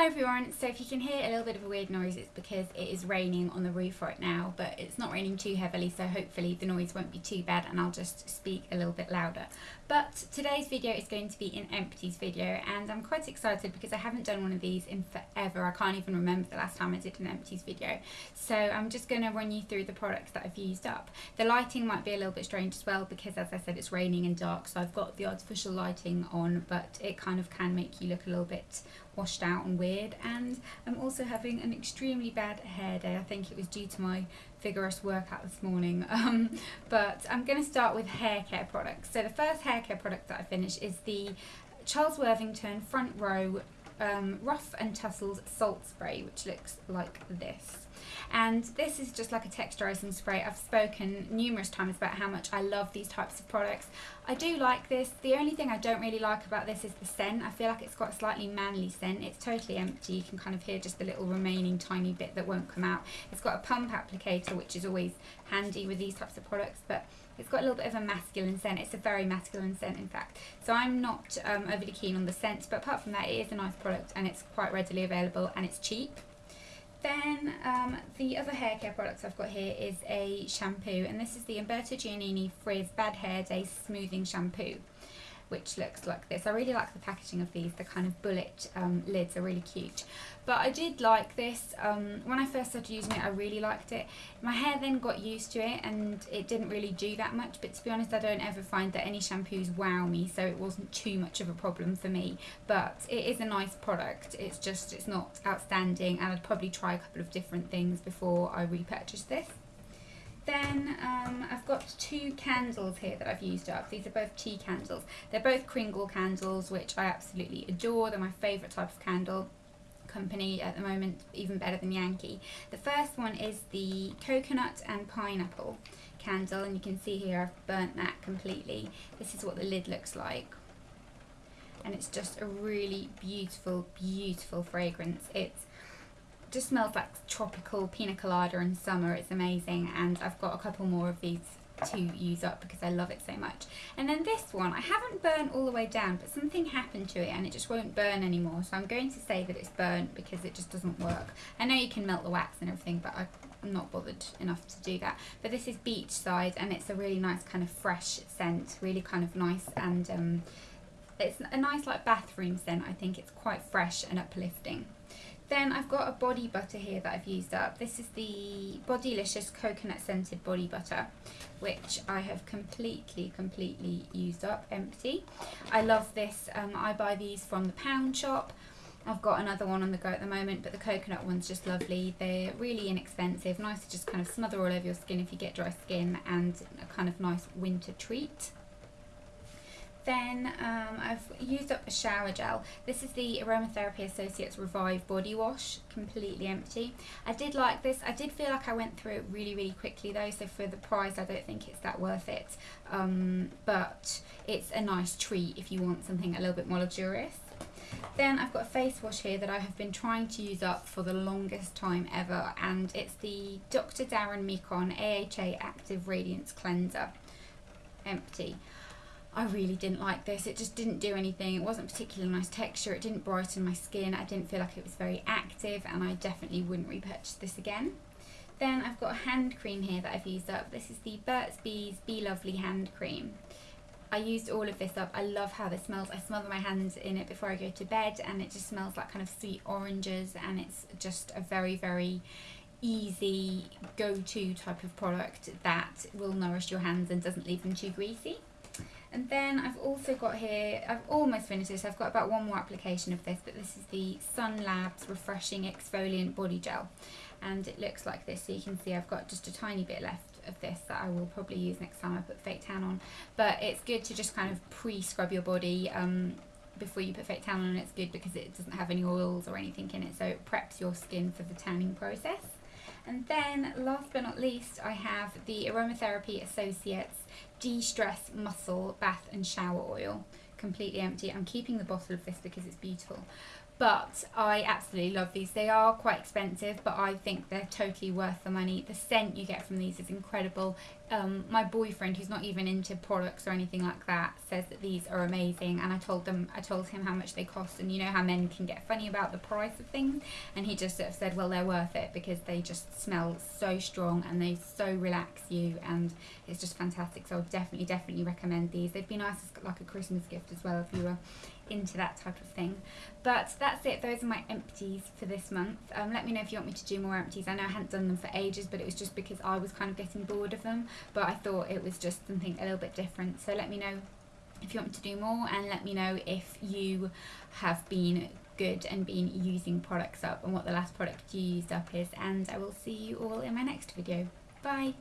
Hi everyone, so if you can hear a little bit of a weird noise it's because it is raining on the roof right now but it's not raining too heavily so hopefully the noise won't be too bad and I'll just speak a little bit louder. But today's video is going to be an empties video and I'm quite excited because I haven't done one of these in forever. I can't even remember the last time I did an empties video. So I'm just going to run you through the products that I've used up. The lighting might be a little bit strange as well because as I said it's raining and dark so I've got the artificial lighting on but it kind of can make you look a little bit washed out and weird and I'm also having an extremely bad hair day. I think it was due to my vigorous workout this morning. Um, but I'm going to start with hair care products. So the first hair care product that I finished is the Charles Worthington Front Row um, Rough and Tussles Salt Spray, which looks like this and this is just like a texturizing spray. I've spoken numerous times about how much I love these types of products. I do like this. The only thing I don't really like about this is the scent. I feel like it's got a slightly manly scent. It's totally empty. You can kind of hear just the little remaining tiny bit that won't come out. It's got a pump applicator which is always handy with these types of products but it's got a little bit of a masculine scent. It's a very masculine scent, in fact. So I'm not um, overly keen on the scent, but apart from that, it is a nice product and it's quite readily available and it's cheap. Then um, the other hair care products I've got here is a shampoo and this is the Umberto Giannini Frizz Bad Hair Day Smoothing Shampoo which looks like this. I really like the packaging of these, the kind of bullet um, lids are really cute. But I did like this, um, when I first started using it I really liked it. My hair then got used to it and it didn't really do that much but to be honest I don't ever find that any shampoos wow me so it wasn't too much of a problem for me. But it is a nice product, it's just it's not outstanding and I'd probably try a couple of different things before I repurchase this. Then um, I've got two candles here that I've used up. These are both tea candles. They're both Kringle candles, which I absolutely adore. They're my favourite type of candle company at the moment, even better than Yankee. The first one is the coconut and pineapple candle, and you can see here I've burnt that completely. This is what the lid looks like. And it's just a really beautiful, beautiful fragrance. It's just smells like tropical pina colada in summer. It's amazing. And I've got a couple more of these to use up because I love it so much. And then this one, I haven't burned all the way down, but something happened to it and it just won't burn anymore. So I'm going to say that it's burnt because it just doesn't work. I know you can melt the wax and everything, but I'm not bothered enough to do that. But this is Beachside and it's a really nice kind of fresh scent, really kind of nice and um, it's a nice like bathroom scent. I think it's quite fresh and uplifting. Then I've got a body butter here that I've used up. This is the Bodylicious Coconut Scented Body Butter, which I have completely, completely used up, empty. I love this. Um, I buy these from the pound shop. I've got another one on the go at the moment, but the coconut one's just lovely. They're really inexpensive, nice to just kind of smother all over your skin if you get dry skin, and a kind of nice winter treat. Then um, I've used up a shower gel. This is the Aromatherapy Associates Revive Body Wash, completely empty. I did like this. I did feel like I went through it really, really quickly though, so for the price I don't think it's that worth it. Um, but it's a nice treat if you want something a little bit more luxurious. Then I've got a face wash here that I have been trying to use up for the longest time ever and it's the Dr. Darren Mekon AHA Active Radiance Cleanser. Empty. I really didn't like this. It just didn't do anything. It wasn't particularly nice texture. It didn't brighten my skin. I didn't feel like it was very active and I definitely wouldn't repurchase this again. Then I've got a hand cream here that I've used up. This is the Burt's Bees Be Lovely hand cream. I used all of this up. I love how this smells. I smother my hands in it before I go to bed and it just smells like kind of sweet oranges and it's just a very, very easy go-to type of product that will nourish your hands and doesn't leave them too greasy. And then I've also got here, I've almost finished this, I've got about one more application of this, but this is the Sun Labs Refreshing Exfoliant Body Gel. And it looks like this, so you can see I've got just a tiny bit left of this that I will probably use next time I put fake tan on. But it's good to just kind of pre-scrub your body um, before you put fake tan on. It's good because it doesn't have any oils or anything in it, so it preps your skin for the tanning process. And then last but not least, I have the Aromatherapy Associates De-Stress Muscle Bath and Shower Oil. Completely empty. I'm keeping the bottle of this because it's beautiful. But I absolutely love these. They are quite expensive, but I think they're totally worth the money. The scent you get from these is incredible. Um, my boyfriend, who's not even into products or anything like that, says that these are amazing. And I told them, I told him how much they cost, and you know how men can get funny about the price of things, and he just sort of said, well, they're worth it because they just smell so strong and they so relax you, and it's just fantastic. So I definitely, definitely recommend these. They'd be nice as like a Christmas gift as well if you were into that type of thing. But that's it. Those are my empties for this month. Um, let me know if you want me to do more empties. I know I hadn't done them for ages, but it was just because I was kind of getting bored of them. But I thought it was just something a little bit different. So let me know if you want me to do more and let me know if you have been good and been using products up and what the last product you used up is and I will see you all in my next video. Bye!